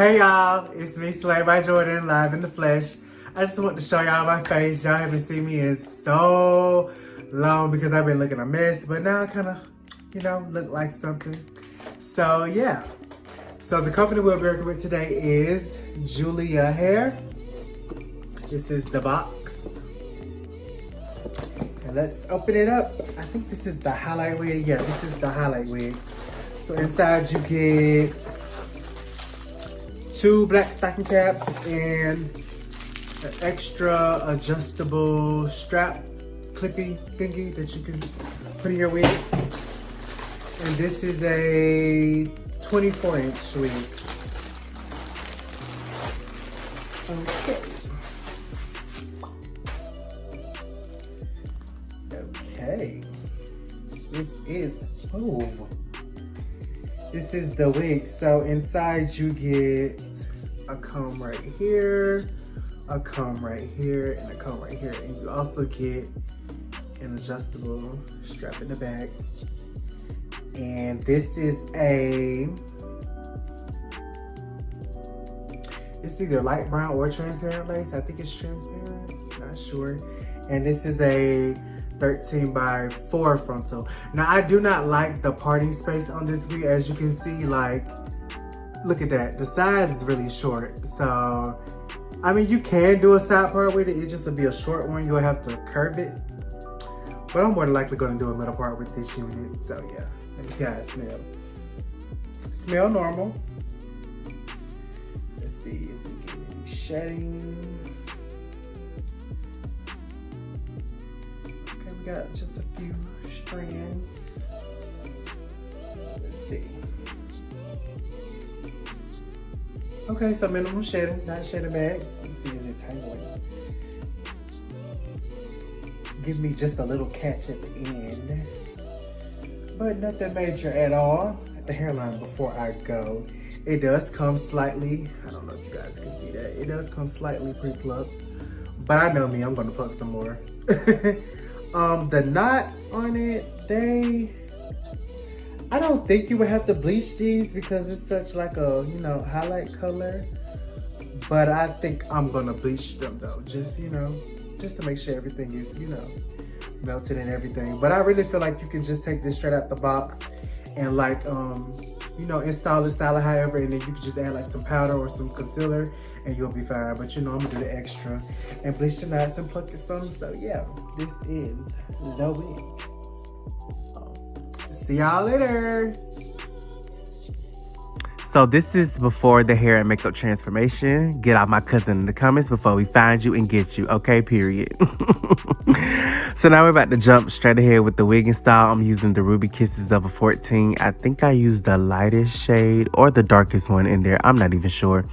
Hey y'all, it's me Slay by Jordan live in the flesh. I just want to show y'all my face. Y'all haven't seen me in so long because I've been looking a mess, but now I kind of, you know, look like something. So yeah. So the company we're working with today is Julia Hair. This is the box. And let's open it up. I think this is the highlight wig. Yeah, this is the highlight wig. So inside you get two black stocking caps and an extra adjustable strap clippy thingy that you can put in your wig. And this is a 24 inch wig. Okay. Okay. This is, oh. This is the wig. So inside you get a comb right here, a comb right here, and a comb right here. And you also get an adjustable strap in the back. And this is a, it's either light brown or transparent lace. I think it's transparent, not sure. And this is a 13 by 4 frontal. Now, I do not like the parting space on this wig. As you can see, like, look at that. The size is really short. So, I mean, you can do a side part with it. It just to be a short one. You'll have to curve it. But I'm more than likely going to do a middle part with this unit. So, yeah. See how it smell. Smell normal. Let's see if we get any shedding. we got just a Okay, so minimum shedding, not shedding is it tangling? Give me just a little catch at the end. But nothing major at all. The hairline before I go. It does come slightly, I don't know if you guys can see that. It does come slightly pre-plucked. But I know me, I'm gonna pluck some more. Um, the knots on it, they, I don't think you would have to bleach these because it's such like a, you know, highlight color. But I think I'm gonna bleach them though, just, you know, just to make sure everything is, you know, melted and everything. But I really feel like you can just take this straight out the box and like, um, you know, install it, style it however, and then you can just add like some powder or some concealer and you'll be fine. But you know, I'm gonna do the extra and bleach the knots and pluck it some. So yeah, this is the wig. See y'all later. So this is before the hair and makeup transformation. Get out my cousin in the comments before we find you and get you. Okay, period. so now we're about to jump straight ahead with the wig and style. I'm using the Ruby Kisses of a 14. I think I used the lightest shade or the darkest one in there. I'm not even sure.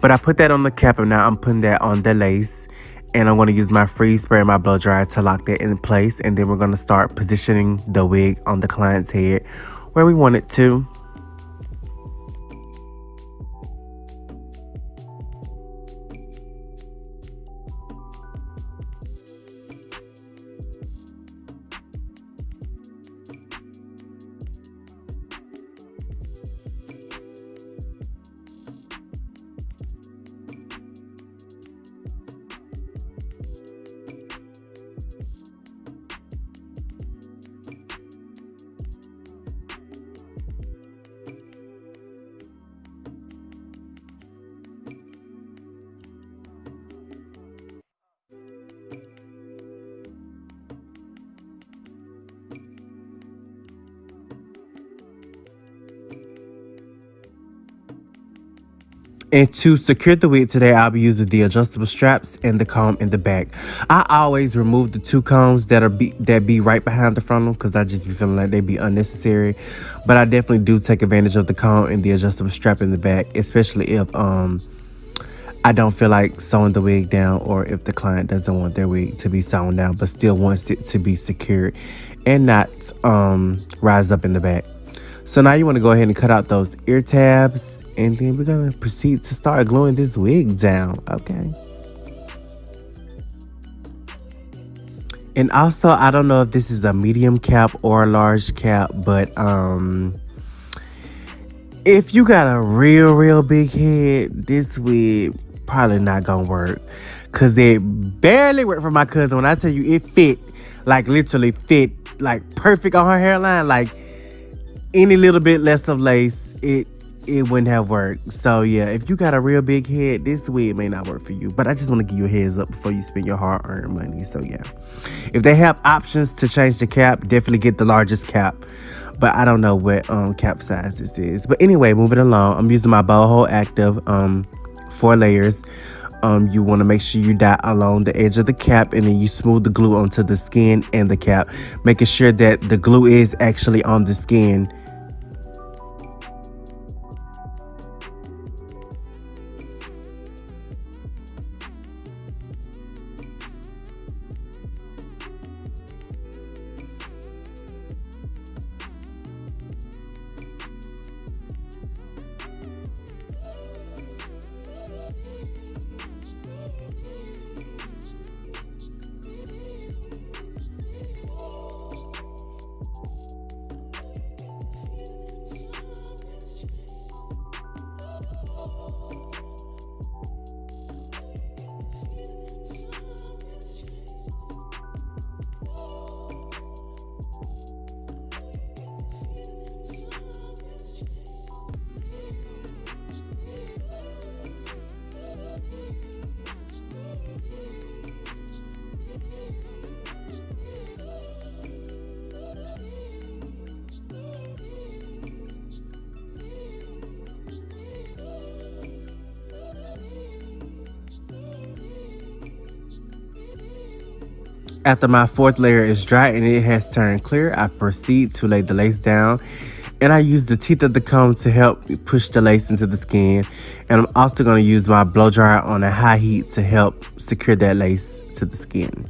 But I put that on the cap and now I'm putting that on the lace. And I'm going to use my freeze spray and my blow dryer to lock that in place. And then we're going to start positioning the wig on the client's head where we want it to. And to secure the wig today, I'll be using the adjustable straps and the comb in the back. I always remove the two combs that are be, that be right behind the frontal because I just be feeling like they be unnecessary. But I definitely do take advantage of the comb and the adjustable strap in the back, especially if um I don't feel like sewing the wig down or if the client doesn't want their wig to be sewn down but still wants it to be secured and not um rise up in the back. So now you want to go ahead and cut out those ear tabs and then we're gonna proceed to start gluing this wig down, okay? And also, I don't know if this is a medium cap or a large cap, but um, if you got a real, real big head, this wig probably not gonna work. Cause it barely worked for my cousin. When I tell you it fit, like literally fit, like perfect on her hairline, like any little bit less of lace, it it wouldn't have worked. So yeah, if you got a real big head, this wig may not work for you. But I just want to give you a heads up before you spend your hard-earned money. So yeah, if they have options to change the cap, definitely get the largest cap. But I don't know what um cap size this is. But anyway, moving along, I'm using my Bold Hold Active um four layers. Um, you want to make sure you dot along the edge of the cap and then you smooth the glue onto the skin and the cap, making sure that the glue is actually on the skin After my fourth layer is dry and it has turned clear, I proceed to lay the lace down and I use the teeth of the comb to help push the lace into the skin. And I'm also going to use my blow dryer on a high heat to help secure that lace to the skin.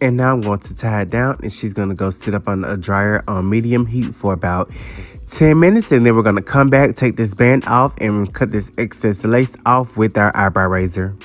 And now I'm going to tie it down and she's going to go sit up on a dryer on medium heat for about 10 minutes. And then we're going to come back, take this band off and cut this excess lace off with our eyebrow razor.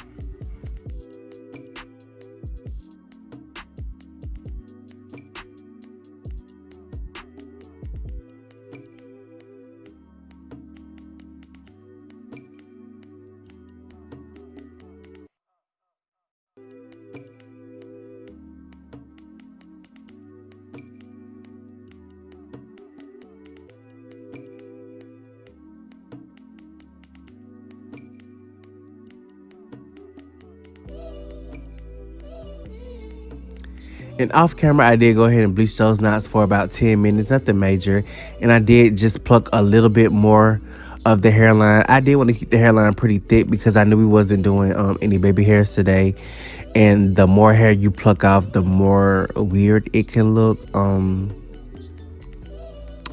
And off camera, I did go ahead and bleach those knots for about 10 minutes, nothing major. And I did just pluck a little bit more of the hairline. I did want to keep the hairline pretty thick because I knew we wasn't doing um, any baby hairs today. And the more hair you pluck off, the more weird it can look um,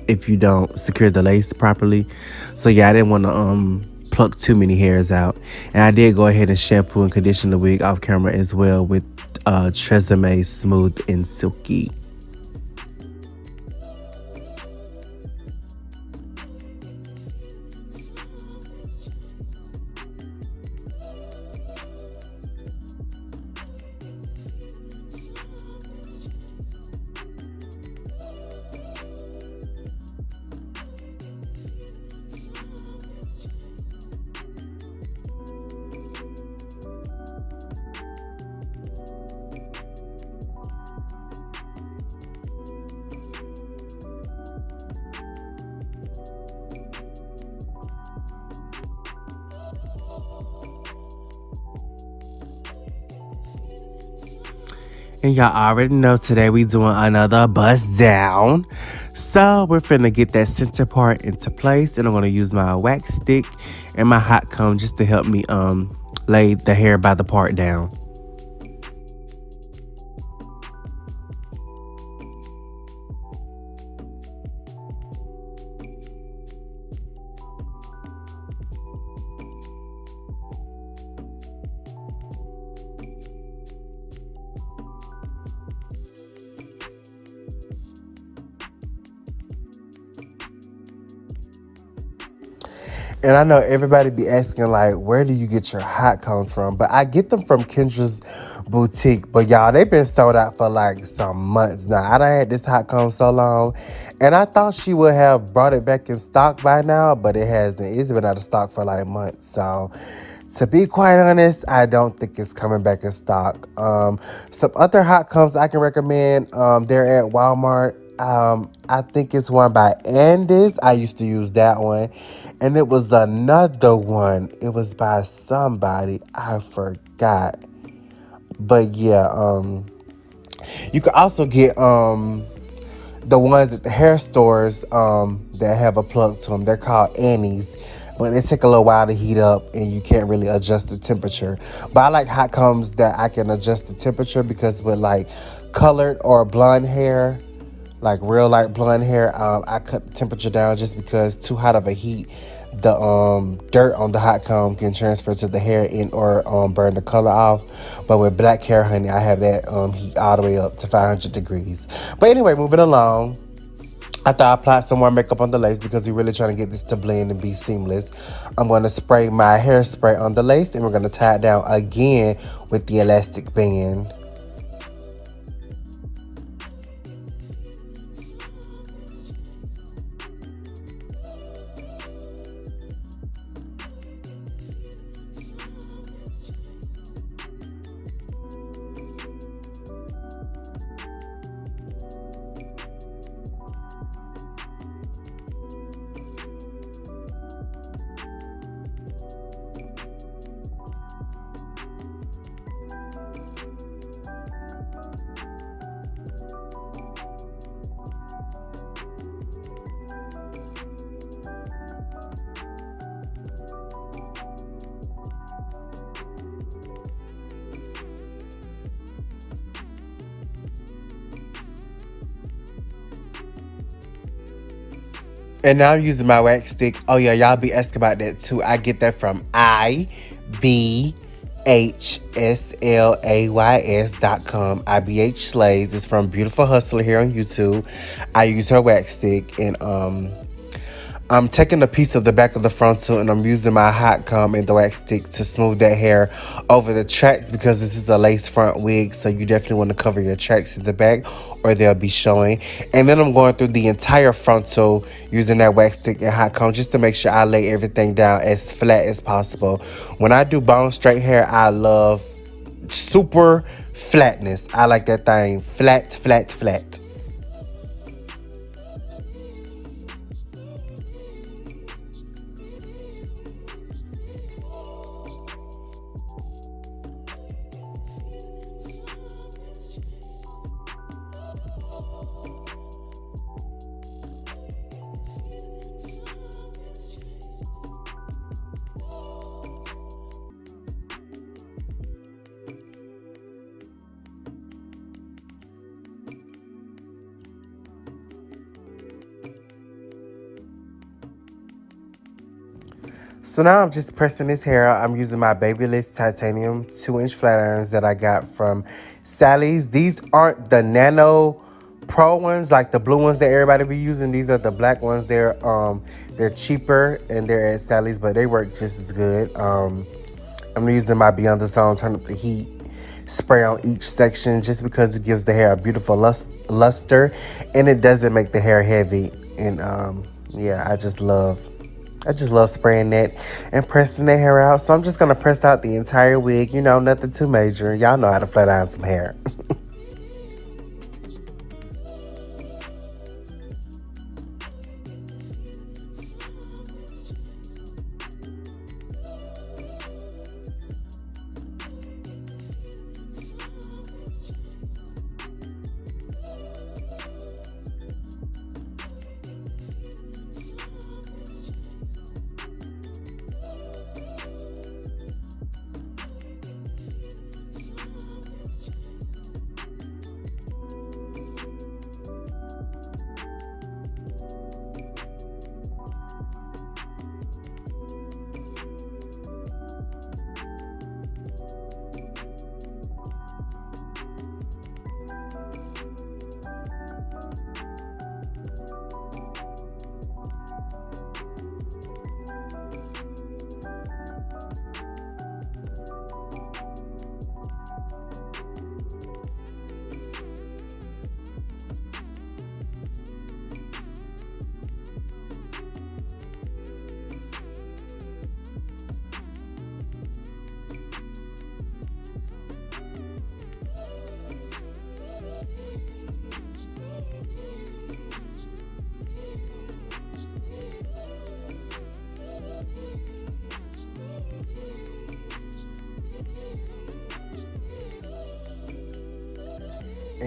if you don't secure the lace properly. So yeah, I didn't want to um, pluck too many hairs out. And I did go ahead and shampoo and condition the wig off camera as well with uh, Tresemme Smooth and Silky. And y'all already know today we doing another bust down. So we're finna get that center part into place and I'm gonna use my wax stick and my hot comb just to help me um lay the hair by the part down. And I know everybody be asking like, where do you get your hot combs from? But I get them from Kendra's boutique. But y'all, they've been sold out for like some months now. I done had this hot comb so long. And I thought she would have brought it back in stock by now, but it hasn't. It's been out of stock for like months. So to be quite honest, I don't think it's coming back in stock. Um, some other hot combs I can recommend. Um, they're at Walmart. Um, I think it's one by Andis. I used to use that one. And it was another one. It was by somebody. I forgot. But yeah, um, you can also get um the ones at the hair stores um that have a plug to them. They're called Annie's. But they take a little while to heat up and you can't really adjust the temperature. But I like hot combs that I can adjust the temperature because with like colored or blonde hair, like real light blonde hair, um, I cut the temperature down just because too hot of a heat, the um, dirt on the hot comb can transfer to the hair and or um, burn the color off. But with black hair, honey, I have that um, heat all the way up to 500 degrees. But anyway, moving along. After I apply some more makeup on the lace because we're really trying to get this to blend and be seamless, I'm going to spray my hairspray on the lace and we're going to tie it down again with the elastic band. And now I'm using my wax stick. Oh yeah, y'all be asking about that too. I get that from I B H S L A Y S dot com. IBH Slays. It's from Beautiful Hustler here on YouTube. I use her wax stick and um I'm taking a piece of the back of the frontal and I'm using my hot comb and the wax stick to smooth that hair over the tracks because this is a lace front wig. So you definitely want to cover your tracks in the back or they'll be showing. And then I'm going through the entire frontal using that wax stick and hot comb just to make sure I lay everything down as flat as possible. When I do bone straight hair, I love super flatness. I like that thing flat, flat, flat. So now I'm just pressing this hair out. I'm using my Babyliss Titanium 2-inch flat irons that I got from Sally's. These aren't the Nano Pro ones, like the blue ones that everybody be using. These are the black ones. They're um they're cheaper and they're at Sally's, but they work just as good. Um, I'm using my Beyond the Zone Turn Up the Heat spray on each section just because it gives the hair a beautiful lust luster and it doesn't make the hair heavy. And um, yeah, I just love I just love spraying that and pressing the hair out. So I'm just going to press out the entire wig. You know, nothing too major. Y'all know how to flat iron some hair.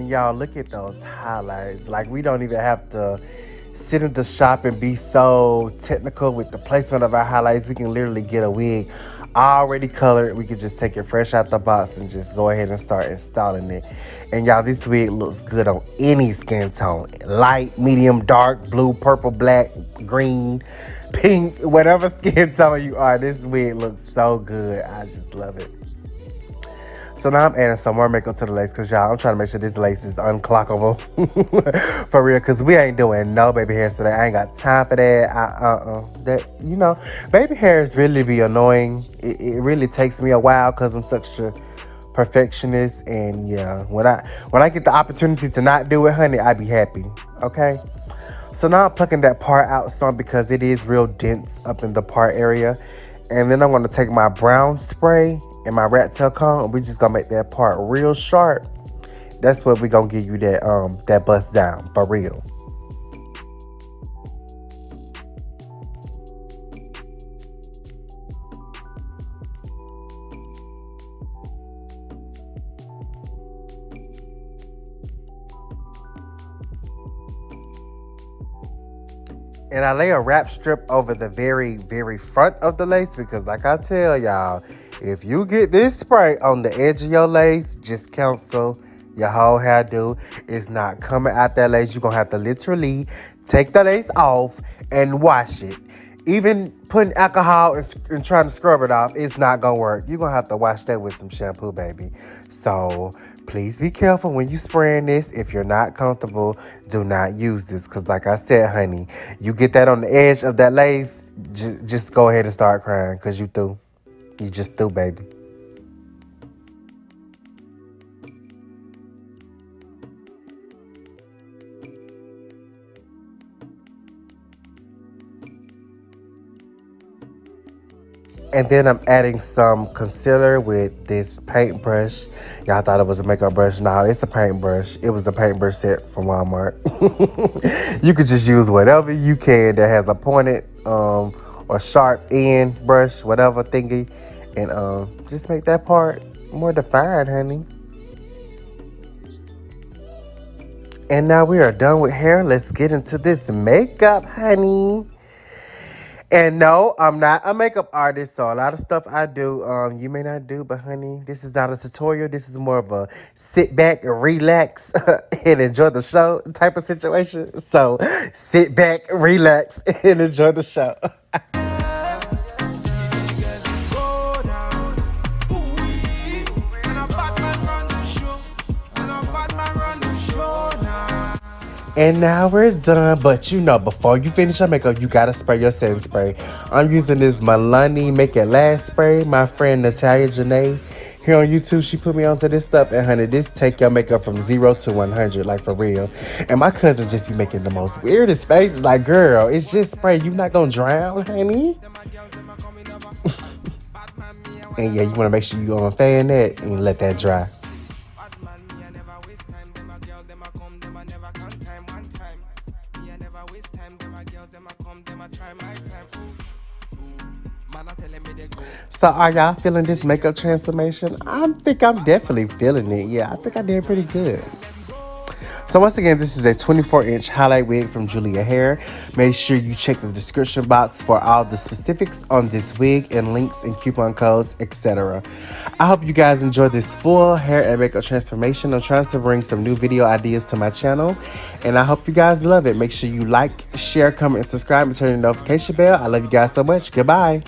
And y'all look at those highlights. Like we don't even have to sit in the shop and be so technical with the placement of our highlights. We can literally get a wig already colored. We could just take it fresh out the box and just go ahead and start installing it. And y'all, this wig looks good on any skin tone. Light, medium, dark, blue, purple, black, green, pink, whatever skin tone you are. This wig looks so good. I just love it. So now I'm adding some more makeup to the lace because y'all, I'm trying to make sure this lace is unclockable. for real, because we ain't doing no baby hairs today. I ain't got time for that. Uh-uh. That, you know, baby hairs really be annoying. It, it really takes me a while because I'm such a perfectionist. And yeah, when I when I get the opportunity to not do it, honey, I be happy. Okay? So now I'm plucking that part out some because it is real dense up in the part area. And then I'm going to take my brown spray and my rat tail comb. And We just gonna make that part real sharp. That's what we gonna give you that um that bust down for real. And I lay a wrap strip over the very, very front of the lace because like I tell y'all, if you get this spray on the edge of your lace, just cancel your whole hairdo. It's not coming out that lace. You're going to have to literally take the lace off and wash it. Even putting alcohol and, and trying to scrub it off, it's not going to work. You're going to have to wash that with some shampoo, baby. So please be careful when you spraying this. If you're not comfortable, do not use this. Because like I said, honey, you get that on the edge of that lace, just go ahead and start crying because you through. You just through, baby. And then I'm adding some concealer with this paintbrush. Y'all thought it was a makeup brush. No, it's a paintbrush. It was the paintbrush set from Walmart. you could just use whatever you can that has a pointed um, or sharp end brush, whatever thingy. And um, just make that part more defined, honey. And now we are done with hair. Let's get into this makeup, honey. And no, I'm not a makeup artist, so a lot of stuff I do, um, you may not do, but honey, this is not a tutorial. This is more of a sit back and relax and enjoy the show type of situation. So sit back, relax, and enjoy the show. And now we're done. But you know, before you finish your makeup, you gotta spray your setting spray. I'm using this Milani Make It Last spray. My friend Natalia Janae here on YouTube, she put me onto this stuff. And honey, this take your makeup from zero to 100, like for real. And my cousin just be making the most weirdest faces. Like, girl, it's just spray. You not gonna drown, honey? and yeah, you wanna make sure you gonna fan that and let that dry. So are y'all feeling this makeup transformation? I think I'm definitely feeling it. Yeah, I think I did pretty good. So once again, this is a 24 inch highlight wig from Julia Hair. Make sure you check the description box for all the specifics on this wig and links and coupon codes, etc. I hope you guys enjoyed this full hair and makeup transformation. I'm trying to bring some new video ideas to my channel and I hope you guys love it. Make sure you like, share, comment, and subscribe and turn the notification bell. I love you guys so much. Goodbye.